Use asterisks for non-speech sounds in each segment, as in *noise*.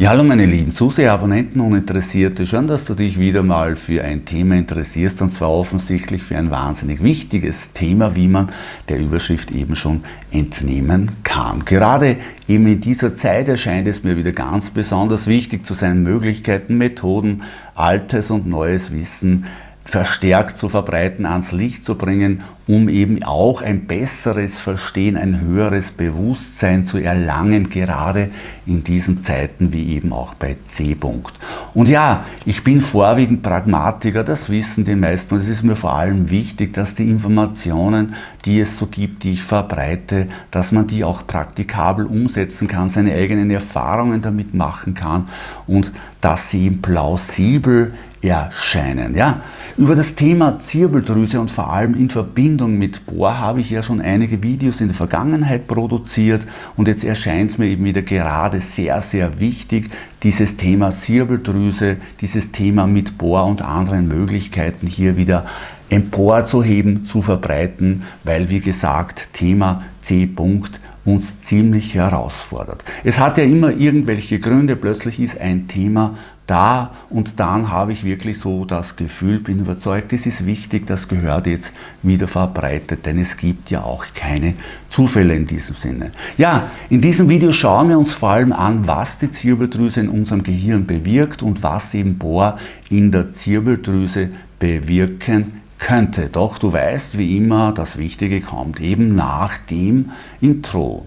Ja, hallo meine lieben Zuseher, Abonnenten und Interessierte. Schön, dass du dich wieder mal für ein Thema interessierst und zwar offensichtlich für ein wahnsinnig wichtiges Thema, wie man der Überschrift eben schon entnehmen kann. Gerade eben in dieser Zeit erscheint es mir wieder ganz besonders wichtig zu sein, Möglichkeiten, Methoden, altes und neues Wissen verstärkt zu verbreiten, ans Licht zu bringen, um eben auch ein besseres Verstehen, ein höheres Bewusstsein zu erlangen, gerade in diesen Zeiten wie eben auch bei C. -Punkt. Und ja, ich bin vorwiegend Pragmatiker, das wissen die meisten und es ist mir vor allem wichtig, dass die Informationen, die es so gibt, die ich verbreite, dass man die auch praktikabel umsetzen kann, seine eigenen Erfahrungen damit machen kann und dass sie eben plausibel erscheinen. Ja? Über das Thema Zirbeldrüse und vor allem in Verbindung mit Bohr habe ich ja schon einige Videos in der Vergangenheit produziert und jetzt erscheint es mir eben wieder gerade sehr, sehr wichtig, dieses Thema Zirbeldrüse, dieses Thema mit Bohr und anderen Möglichkeiten hier wieder emporzuheben, zu verbreiten, weil wie gesagt, Thema C. -Punkt uns ziemlich herausfordert. Es hat ja immer irgendwelche Gründe, plötzlich ist ein Thema da und dann habe ich wirklich so das Gefühl, bin überzeugt, es ist wichtig, das gehört jetzt wieder verbreitet, denn es gibt ja auch keine Zufälle in diesem Sinne. Ja, in diesem Video schauen wir uns vor allem an, was die Zirbeldrüse in unserem Gehirn bewirkt und was eben Bohr in der Zirbeldrüse bewirken könnte. Doch du weißt, wie immer, das Wichtige kommt eben nach dem Intro.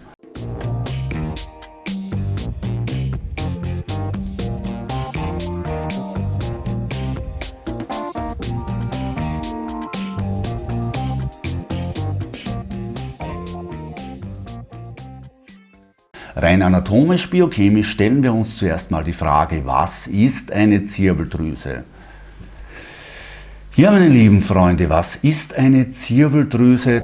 Rein anatomisch, biochemisch stellen wir uns zuerst mal die Frage, was ist eine Zirbeldrüse? Ja, meine lieben Freunde, was ist eine Zirbeldrüse?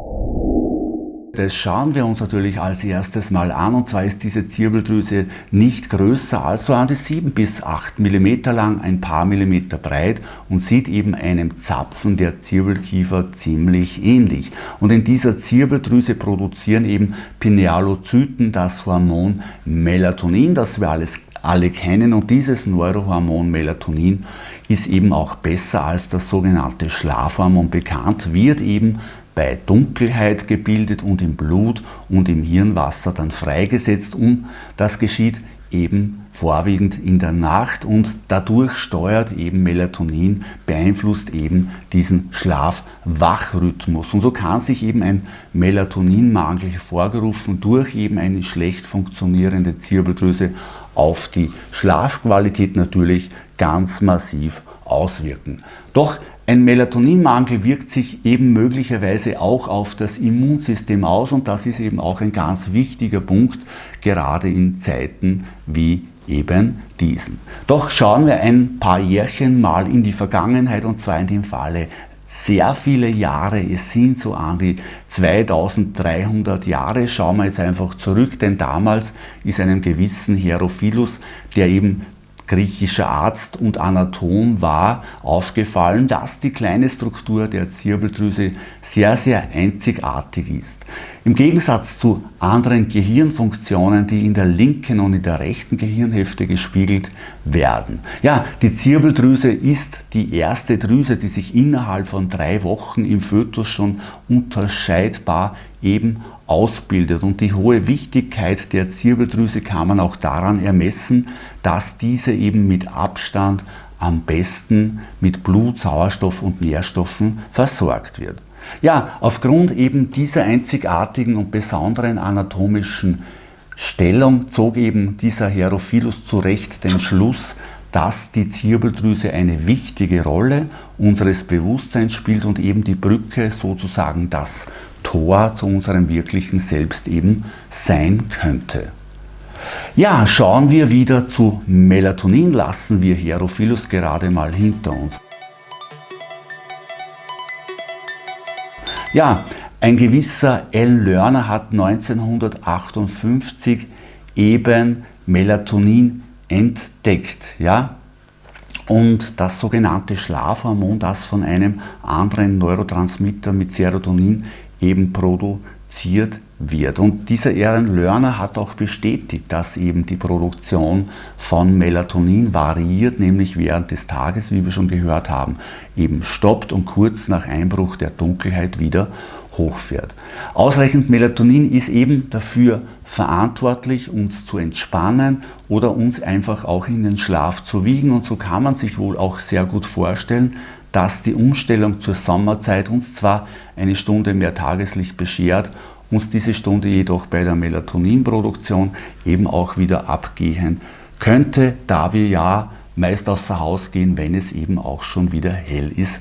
Das schauen wir uns natürlich als erstes mal an und zwar ist diese Zirbeldrüse nicht größer als so an die 7 bis 8 mm lang, ein paar Millimeter breit und sieht eben einem Zapfen der Zirbelkiefer ziemlich ähnlich. Und in dieser Zirbeldrüse produzieren eben Pinealozyten das Hormon Melatonin, das wir alles alle kennen und dieses Neurohormon Melatonin ist eben auch besser als das sogenannte Schlafhormon bekannt, wird eben bei Dunkelheit gebildet und im Blut und im Hirnwasser dann freigesetzt und das geschieht eben vorwiegend in der Nacht und dadurch steuert eben Melatonin, beeinflusst eben diesen Schlaf-Wach-Rhythmus. Und so kann sich eben ein Melatoninmangel hervorgerufen durch eben eine schlecht funktionierende Zirbeldrüse auf die Schlafqualität natürlich ganz massiv auswirken. Doch ein Melatoninmangel wirkt sich eben möglicherweise auch auf das Immunsystem aus und das ist eben auch ein ganz wichtiger Punkt, gerade in Zeiten wie eben diesen. Doch schauen wir ein paar Jährchen mal in die Vergangenheit und zwar in dem Falle sehr viele Jahre, es sind so an die 2300 Jahre, schauen wir jetzt einfach zurück, denn damals ist einem gewissen Herophilus, der eben griechischer Arzt und Anatom war, aufgefallen, dass die kleine Struktur der Zirbeldrüse sehr, sehr einzigartig ist. Im Gegensatz zu anderen Gehirnfunktionen, die in der linken und in der rechten Gehirnhälfte gespiegelt werden. Ja, die Zirbeldrüse ist die erste Drüse, die sich innerhalb von drei Wochen im Fötus schon unterscheidbar eben ausbildet. Und die hohe Wichtigkeit der Zirbeldrüse kann man auch daran ermessen, dass diese eben mit Abstand am besten mit Blut, Sauerstoff und Nährstoffen versorgt wird. Ja, aufgrund eben dieser einzigartigen und besonderen anatomischen Stellung zog eben dieser Herophilus zu Recht den Schluss, dass die Zirbeldrüse eine wichtige Rolle unseres Bewusstseins spielt und eben die Brücke sozusagen das Tor zu unserem wirklichen Selbst eben sein könnte. Ja, schauen wir wieder zu Melatonin, lassen wir Herophilus gerade mal hinter uns. Ja, ein gewisser L. Lerner hat 1958 eben Melatonin entdeckt. Ja? Und das sogenannte Schlafhormon, das von einem anderen Neurotransmitter mit Serotonin eben produziert wird. Und dieser Aaron Lerner hat auch bestätigt, dass eben die Produktion von Melatonin variiert, nämlich während des Tages, wie wir schon gehört haben, eben stoppt und kurz nach Einbruch der Dunkelheit wieder hochfährt. Ausreichend Melatonin ist eben dafür verantwortlich, uns zu entspannen oder uns einfach auch in den Schlaf zu wiegen. Und so kann man sich wohl auch sehr gut vorstellen, dass die Umstellung zur Sommerzeit uns zwar eine Stunde mehr Tageslicht beschert, uns diese Stunde jedoch bei der Melatoninproduktion eben auch wieder abgehen könnte, da wir ja meist außer Haus gehen, wenn es eben auch schon wieder hell ist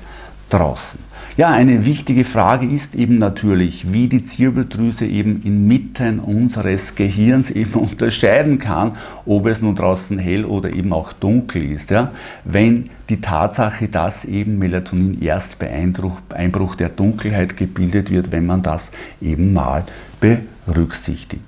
draußen. Ja, eine wichtige Frage ist eben natürlich, wie die Zirbeldrüse eben inmitten unseres Gehirns eben *laughs* unterscheiden kann, ob es nun draußen hell oder eben auch dunkel ist. Ja? Wenn die Tatsache, dass eben Melatonin erst bei Einbruch, Einbruch der Dunkelheit gebildet wird, wenn man das eben mal berücksichtigt.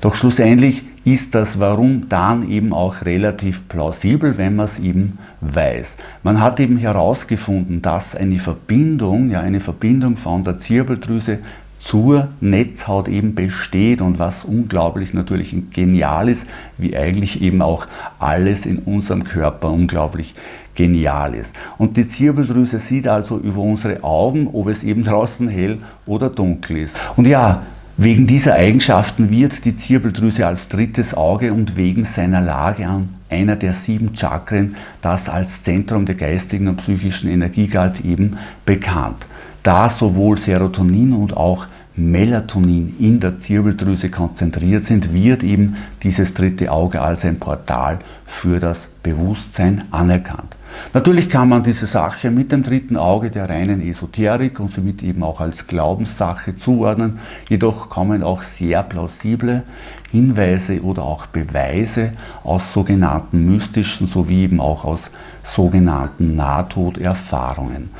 Doch schlussendlich ist das Warum dann eben auch relativ plausibel, wenn man es eben weiß. Man hat eben herausgefunden, dass eine Verbindung, ja eine Verbindung von der Zirbeldrüse zur Netzhaut eben besteht und was unglaublich natürlich genial ist, wie eigentlich eben auch alles in unserem Körper unglaublich genial ist. Und die Zirbeldrüse sieht also über unsere Augen, ob es eben draußen hell oder dunkel ist. Und ja, Wegen dieser Eigenschaften wird die Zirbeldrüse als drittes Auge und wegen seiner Lage an einer der sieben Chakren, das als Zentrum der geistigen und psychischen Energie galt, eben bekannt. Da sowohl Serotonin und auch Melatonin in der Zirbeldrüse konzentriert sind, wird eben dieses dritte Auge als ein Portal für das Bewusstsein anerkannt. Natürlich kann man diese Sache mit dem dritten Auge der reinen Esoterik und somit eben auch als Glaubenssache zuordnen, jedoch kommen auch sehr plausible Hinweise oder auch Beweise aus sogenannten mystischen sowie eben auch aus sogenannten Nahtoderfahrungen.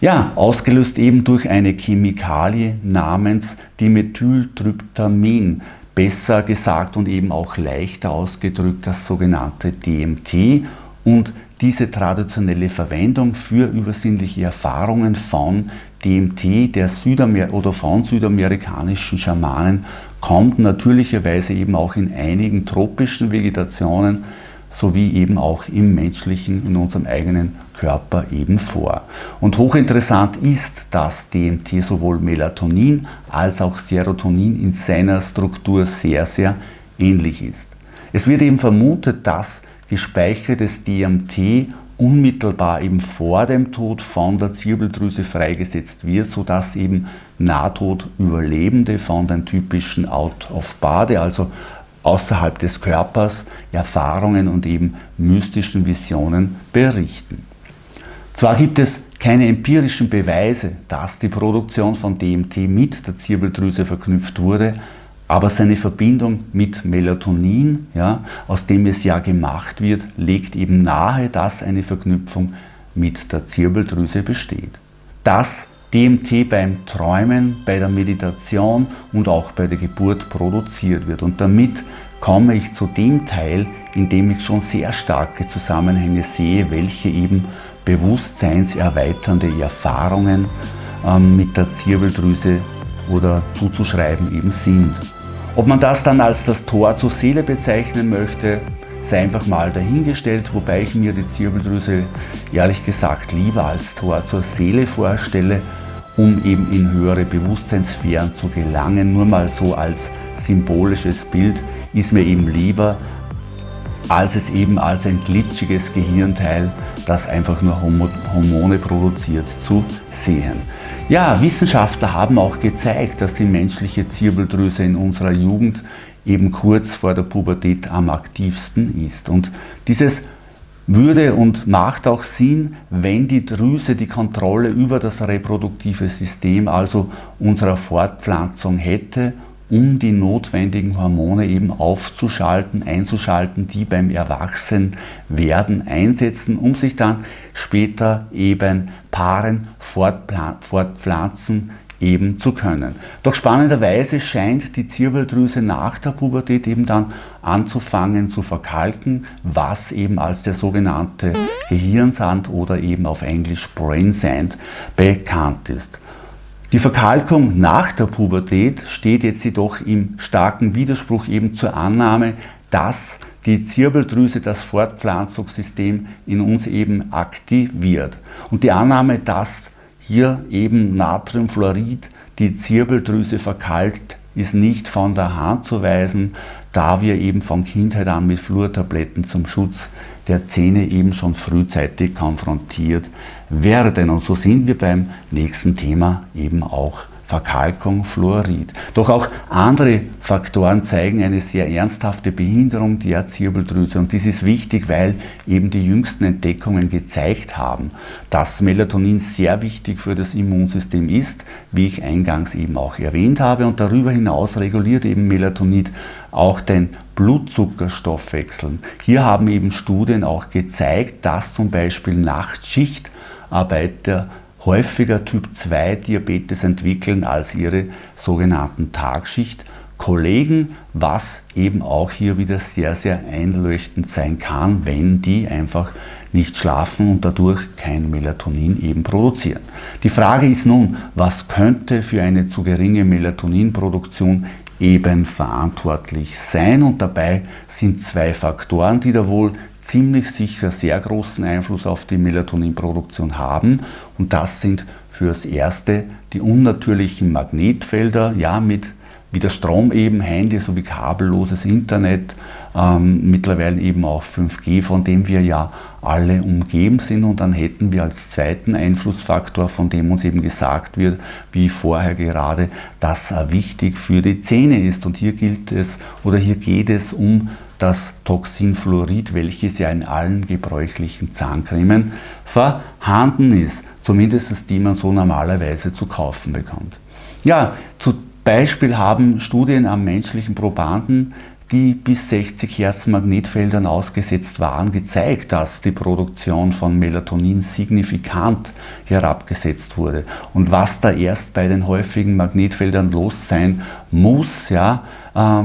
Ja, ausgelöst eben durch eine Chemikalie namens Dimethyltryptamin, besser gesagt und eben auch leichter ausgedrückt das sogenannte DMT und diese traditionelle Verwendung für übersinnliche Erfahrungen von DMT der Südamer oder von südamerikanischen Schamanen kommt natürlicherweise eben auch in einigen tropischen Vegetationen sowie eben auch im menschlichen, in unserem eigenen Körper eben vor. Und hochinteressant ist, dass DMT sowohl Melatonin als auch Serotonin in seiner Struktur sehr, sehr ähnlich ist. Es wird eben vermutet, dass gespeichertes DMT unmittelbar eben vor dem Tod von der Zirbeldrüse freigesetzt wird, sodass eben Nahtodüberlebende von den typischen Out-of-Body, also außerhalb des Körpers, Erfahrungen und eben mystischen Visionen berichten. Zwar gibt es keine empirischen Beweise, dass die Produktion von DMT mit der Zirbeldrüse verknüpft wurde, aber seine Verbindung mit Melatonin, ja, aus dem es ja gemacht wird, legt eben nahe, dass eine Verknüpfung mit der Zirbeldrüse besteht. Dass DMT beim Träumen, bei der Meditation und auch bei der Geburt produziert wird. Und damit komme ich zu dem Teil, in dem ich schon sehr starke Zusammenhänge sehe, welche eben bewusstseinserweiternde Erfahrungen ähm, mit der Zirbeldrüse oder zuzuschreiben eben sind. Ob man das dann als das Tor zur Seele bezeichnen möchte, sei einfach mal dahingestellt, wobei ich mir die Zirbeldrüse ehrlich gesagt lieber als Tor zur Seele vorstelle, um eben in höhere Bewusstseinssphären zu gelangen. Nur mal so als symbolisches Bild ist mir eben lieber, als es eben als ein glitschiges Gehirnteil, das einfach nur Hormone produziert, zu sehen. Ja, Wissenschaftler haben auch gezeigt, dass die menschliche Zirbeldrüse in unserer Jugend eben kurz vor der Pubertät am aktivsten ist. Und dieses würde und macht auch Sinn, wenn die Drüse die Kontrolle über das reproduktive System, also unserer Fortpflanzung hätte um die notwendigen Hormone eben aufzuschalten, einzuschalten, die beim Erwachsenwerden einsetzen, um sich dann später eben paaren, fortpflanzen eben zu können. Doch spannenderweise scheint die Zirbeldrüse nach der Pubertät eben dann anzufangen zu verkalken, was eben als der sogenannte Gehirnsand oder eben auf Englisch Brain Sand bekannt ist. Die Verkalkung nach der Pubertät steht jetzt jedoch im starken Widerspruch eben zur Annahme, dass die Zirbeldrüse das Fortpflanzungssystem in uns eben aktiviert. Und die Annahme, dass hier eben Natriumfluorid die Zirbeldrüse verkalkt, ist nicht von der Hand zu weisen, da wir eben von Kindheit an mit Fluortabletten zum Schutz der Zähne eben schon frühzeitig konfrontiert werden. Und so sind wir beim nächsten Thema eben auch Verkalkung, Fluorid. Doch auch andere Faktoren zeigen eine sehr ernsthafte Behinderung der Zirbeldrüse und dies ist wichtig, weil eben die jüngsten Entdeckungen gezeigt haben, dass Melatonin sehr wichtig für das Immunsystem ist, wie ich eingangs eben auch erwähnt habe und darüber hinaus reguliert eben Melatonin auch den Blutzuckerstoffwechsel. Hier haben eben Studien auch gezeigt, dass zum Beispiel Nachtschichtarbeiter häufiger Typ 2 Diabetes entwickeln als ihre sogenannten Tagschichtkollegen, was eben auch hier wieder sehr, sehr einleuchtend sein kann, wenn die einfach nicht schlafen und dadurch kein Melatonin eben produzieren. Die Frage ist nun, was könnte für eine zu geringe Melatoninproduktion eben verantwortlich sein und dabei sind zwei Faktoren, die da wohl ziemlich sicher sehr großen Einfluss auf die Melatoninproduktion haben. Und das sind fürs Erste die unnatürlichen Magnetfelder, ja, mit wie der Strom eben, Handy sowie kabelloses Internet, ähm, mittlerweile eben auch 5G, von dem wir ja alle umgeben sind. Und dann hätten wir als zweiten Einflussfaktor, von dem uns eben gesagt wird, wie vorher gerade, dass er wichtig für die Zähne ist. Und hier gilt es oder hier geht es um das Toxin Fluorid, welches ja in allen gebräuchlichen Zahncremen vorhanden ist, zumindest die man so normalerweise zu kaufen bekommt. Ja, zum Beispiel haben Studien am menschlichen Probanden, die bis 60 Hertz Magnetfeldern ausgesetzt waren, gezeigt, dass die Produktion von Melatonin signifikant herabgesetzt wurde. Und was da erst bei den häufigen Magnetfeldern los sein muss, ja, äh,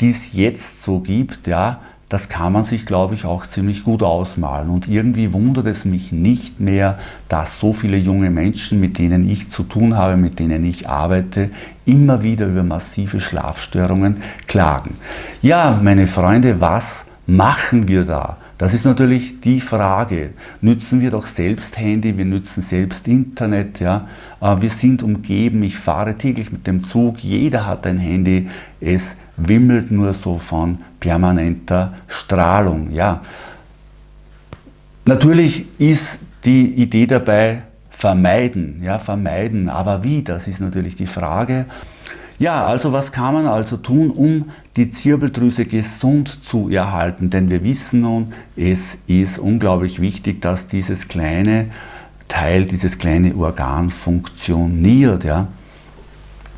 die es jetzt so gibt, ja, das kann man sich, glaube ich, auch ziemlich gut ausmalen. Und irgendwie wundert es mich nicht mehr, dass so viele junge Menschen, mit denen ich zu tun habe, mit denen ich arbeite, immer wieder über massive Schlafstörungen klagen. Ja, meine Freunde, was machen wir da? Das ist natürlich die Frage. Nützen wir doch selbst Handy, wir nützen selbst Internet, ja. Äh, wir sind umgeben, ich fahre täglich mit dem Zug, jeder hat ein Handy, es wimmelt nur so von permanenter Strahlung. Ja. Natürlich ist die Idee dabei, vermeiden, ja, vermeiden, aber wie, das ist natürlich die Frage. Ja, also was kann man also tun, um die Zirbeldrüse gesund zu erhalten? Denn wir wissen nun, es ist unglaublich wichtig, dass dieses kleine Teil, dieses kleine Organ funktioniert. Ja.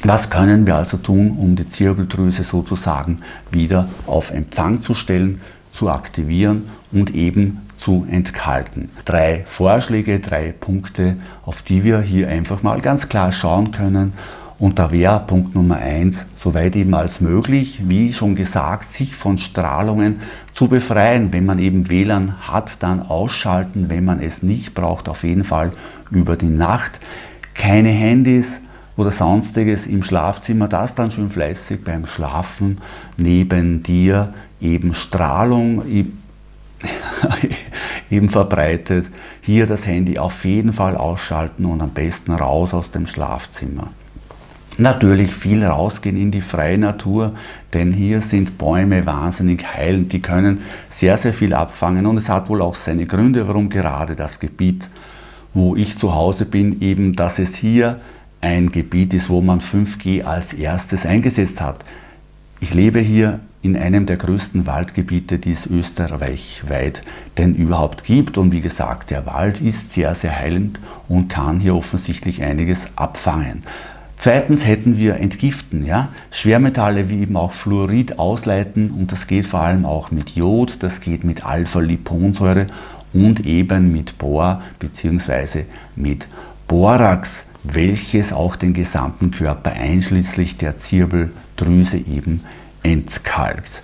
Was können wir also tun, um die Zirbeldrüse sozusagen wieder auf Empfang zu stellen, zu aktivieren und eben zu entkalken? Drei Vorschläge, drei Punkte, auf die wir hier einfach mal ganz klar schauen können. Und da wäre Punkt Nummer eins, soweit eben als möglich, wie schon gesagt, sich von Strahlungen zu befreien. Wenn man eben WLAN hat, dann ausschalten, wenn man es nicht braucht, auf jeden Fall über die Nacht. Keine Handys, oder sonstiges im Schlafzimmer, das dann schön fleißig beim Schlafen neben dir eben Strahlung *laughs* eben verbreitet. Hier das Handy auf jeden Fall ausschalten und am besten raus aus dem Schlafzimmer. Natürlich viel rausgehen in die freie Natur, denn hier sind Bäume wahnsinnig heilend, die können sehr, sehr viel abfangen und es hat wohl auch seine Gründe, warum gerade das Gebiet, wo ich zu Hause bin, eben, dass es hier ein Gebiet ist, wo man 5G als erstes eingesetzt hat. Ich lebe hier in einem der größten Waldgebiete, die es österreichweit denn überhaupt gibt. Und wie gesagt, der Wald ist sehr, sehr heilend und kann hier offensichtlich einiges abfangen. Zweitens hätten wir entgiften, ja? Schwermetalle wie eben auch Fluorid ausleiten und das geht vor allem auch mit Jod, das geht mit Alpha-Liponsäure und eben mit Bor bzw. mit Borax welches auch den gesamten Körper einschließlich der Zirbeldrüse eben entkalkt.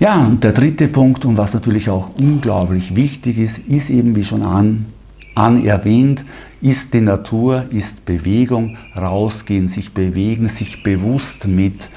Ja, und der dritte Punkt und was natürlich auch unglaublich wichtig ist, ist eben wie schon an erwähnt, ist die Natur, ist Bewegung, rausgehen, sich bewegen, sich bewusst mit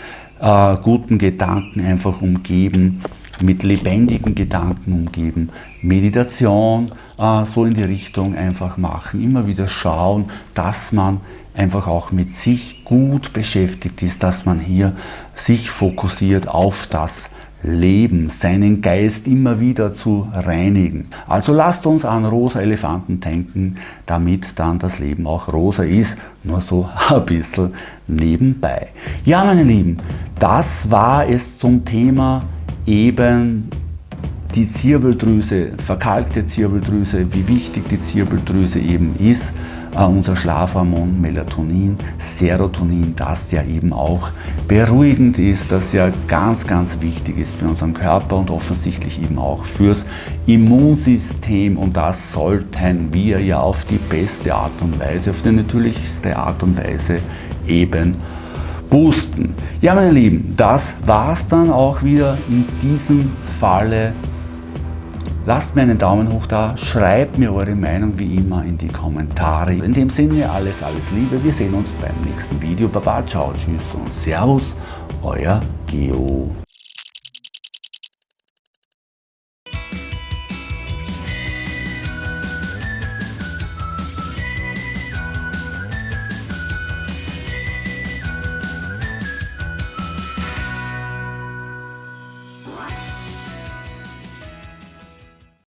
äh, guten Gedanken einfach umgeben, mit lebendigen Gedanken umgeben, Meditation äh, so in die Richtung einfach machen, immer wieder schauen, dass man einfach auch mit sich gut beschäftigt ist, dass man hier sich fokussiert auf das Leben, seinen Geist immer wieder zu reinigen. Also lasst uns an rosa Elefanten denken, damit dann das Leben auch rosa ist. Nur so *laughs* ein bisschen nebenbei. Ja, meine Lieben, das war es zum Thema eben die Zirbeldrüse, verkalkte Zirbeldrüse, wie wichtig die Zirbeldrüse eben ist äh, unser Schlafhormon Melatonin, Serotonin, das ja eben auch beruhigend ist, das ja ganz, ganz wichtig ist für unseren Körper und offensichtlich eben auch fürs Immunsystem und das sollten wir ja auf die beste Art und Weise, auf die natürlichste Art und Weise eben boosten. Ja, meine Lieben, das war es dann auch wieder in diesem Falle Lasst mir einen Daumen hoch da, schreibt mir eure Meinung wie immer in die Kommentare. In dem Sinne alles, alles Liebe, wir sehen uns beim nächsten Video. Baba, ciao, tschüss und servus, euer Geo.